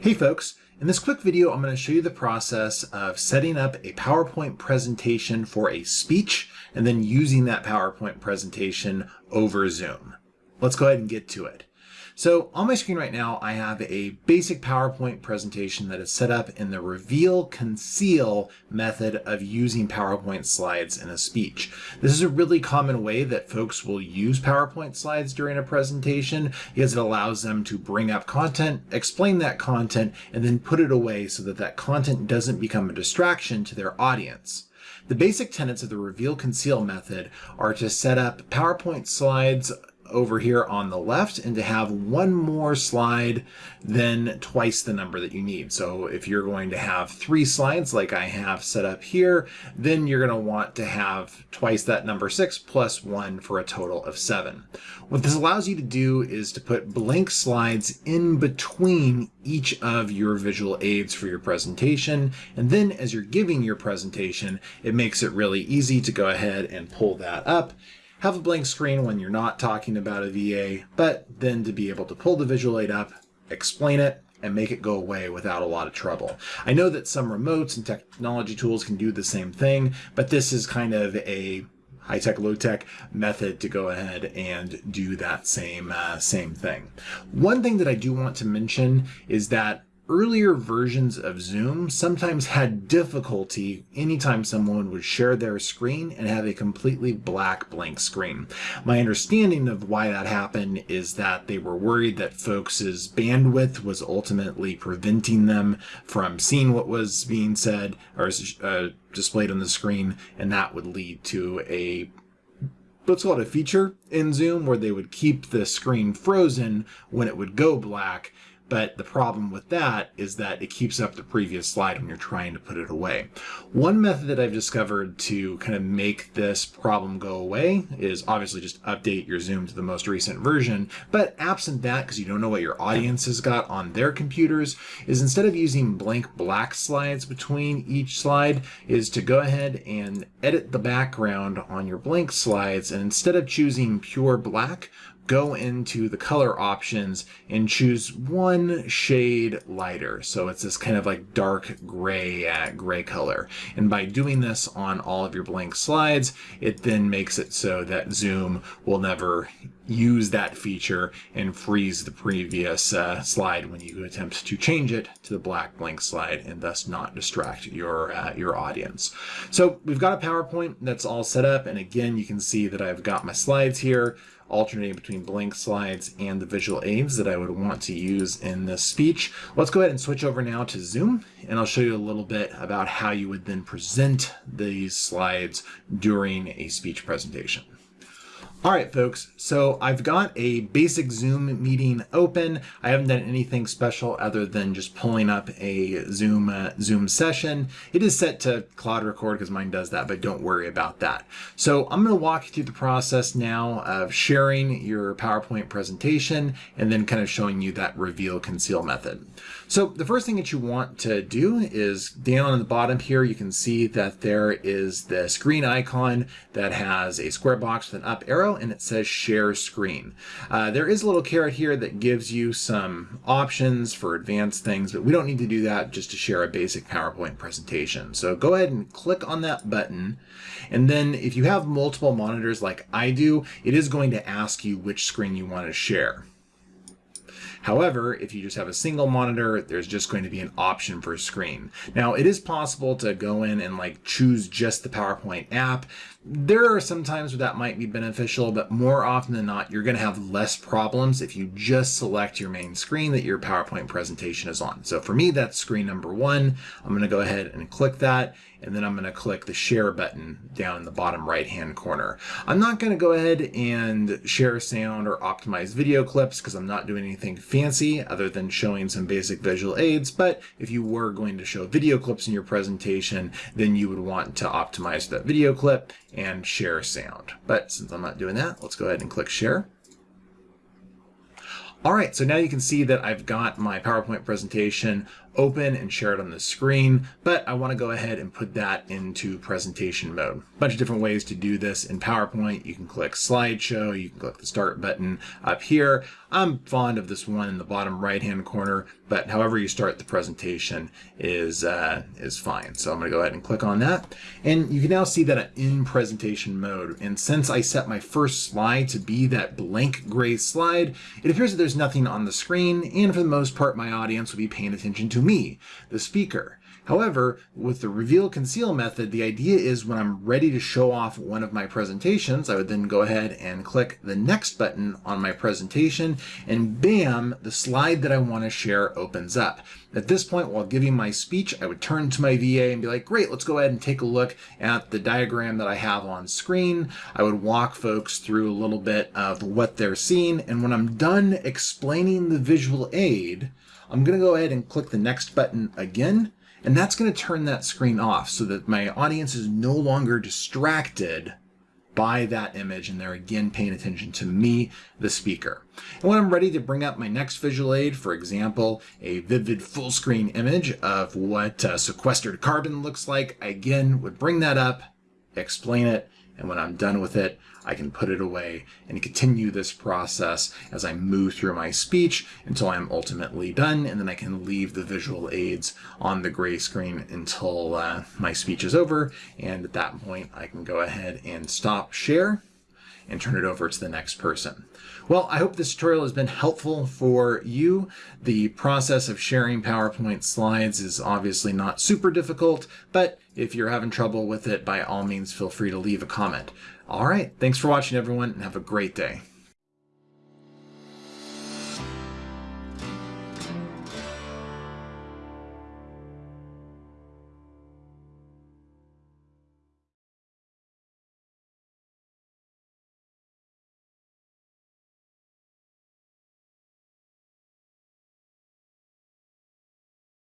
Hey folks, in this quick video I'm going to show you the process of setting up a PowerPoint presentation for a speech and then using that PowerPoint presentation over Zoom. Let's go ahead and get to it. So on my screen right now, I have a basic PowerPoint presentation that is set up in the reveal conceal method of using PowerPoint slides in a speech. This is a really common way that folks will use PowerPoint slides during a presentation because it allows them to bring up content, explain that content, and then put it away so that that content doesn't become a distraction to their audience. The basic tenets of the reveal conceal method are to set up PowerPoint slides over here on the left and to have one more slide than twice the number that you need. So if you're going to have three slides like I have set up here, then you're going to want to have twice that number six plus one for a total of seven. What this allows you to do is to put blank slides in between each of your visual aids for your presentation. And then as you're giving your presentation, it makes it really easy to go ahead and pull that up have a blank screen when you're not talking about a VA, but then to be able to pull the visual aid up, explain it, and make it go away without a lot of trouble. I know that some remotes and technology tools can do the same thing, but this is kind of a high-tech, low-tech method to go ahead and do that same uh, same thing. One thing that I do want to mention is that earlier versions of Zoom sometimes had difficulty anytime someone would share their screen and have a completely black blank screen. My understanding of why that happened is that they were worried that folks' bandwidth was ultimately preventing them from seeing what was being said or uh, displayed on the screen, and that would lead to a let's call it a feature in Zoom where they would keep the screen frozen when it would go black but the problem with that is that it keeps up the previous slide when you're trying to put it away. One method that I've discovered to kind of make this problem go away is obviously just update your Zoom to the most recent version. But absent that, because you don't know what your audience has got on their computers, is instead of using blank black slides between each slide, is to go ahead and edit the background on your blank slides. And instead of choosing pure black, go into the color options and choose one shade lighter. So it's this kind of like dark gray, uh, gray color. And by doing this on all of your blank slides, it then makes it so that Zoom will never use that feature and freeze the previous uh, slide when you attempt to change it to the black blank slide and thus not distract your uh, your audience. So we've got a PowerPoint that's all set up and again you can see that I've got my slides here alternating between blank slides and the visual aids that I would want to use in this speech. Let's go ahead and switch over now to Zoom and I'll show you a little bit about how you would then present these slides during a speech presentation. All right, folks, so I've got a basic Zoom meeting open. I haven't done anything special other than just pulling up a Zoom uh, Zoom session. It is set to cloud record because mine does that, but don't worry about that. So I'm going to walk you through the process now of sharing your PowerPoint presentation and then kind of showing you that reveal conceal method. So the first thing that you want to do is down on the bottom here, you can see that there is the screen icon that has a square box with an up arrow and it says share screen. Uh, there is a little caret here that gives you some options for advanced things, but we don't need to do that just to share a basic PowerPoint presentation. So go ahead and click on that button. And then if you have multiple monitors like I do, it is going to ask you which screen you want to share. However, if you just have a single monitor, there's just going to be an option for screen. Now, it is possible to go in and like choose just the PowerPoint app. There are some times where that might be beneficial, but more often than not, you're going to have less problems if you just select your main screen that your PowerPoint presentation is on. So for me, that's screen number one. I'm going to go ahead and click that, and then I'm going to click the share button down in the bottom right-hand corner. I'm not going to go ahead and share sound or optimize video clips because I'm not doing anything fancy other than showing some basic visual aids, but if you were going to show video clips in your presentation, then you would want to optimize that video clip and share sound. But since I'm not doing that, let's go ahead and click share. All right, so now you can see that I've got my PowerPoint presentation open and share it on the screen, but I want to go ahead and put that into presentation mode. A bunch of different ways to do this in PowerPoint. You can click slideshow, you can click the start button up here. I'm fond of this one in the bottom right hand corner, but however you start the presentation is, uh, is fine. So I'm gonna go ahead and click on that. And you can now see that I'm in presentation mode. And since I set my first slide to be that blank gray slide, it appears that there's nothing on the screen. And for the most part, my audience will be paying attention to me, the speaker. However, with the reveal conceal method, the idea is when I'm ready to show off one of my presentations, I would then go ahead and click the next button on my presentation and bam, the slide that I want to share opens up. At this point, while giving my speech, I would turn to my VA and be like, great, let's go ahead and take a look at the diagram that I have on screen. I would walk folks through a little bit of what they're seeing. And when I'm done explaining the visual aid, I'm going to go ahead and click the next button again and that's going to turn that screen off so that my audience is no longer distracted by that image and they're again paying attention to me, the speaker. And when I'm ready to bring up my next visual aid, for example, a vivid full screen image of what uh, sequestered carbon looks like, I again would bring that up, explain it, and when I'm done with it, I can put it away and continue this process as I move through my speech until I'm ultimately done. And then I can leave the visual aids on the gray screen until uh, my speech is over. And at that point, I can go ahead and stop share and turn it over to the next person. Well, I hope this tutorial has been helpful for you. The process of sharing PowerPoint slides is obviously not super difficult, but if you're having trouble with it, by all means, feel free to leave a comment. All right, thanks for watching everyone and have a great day.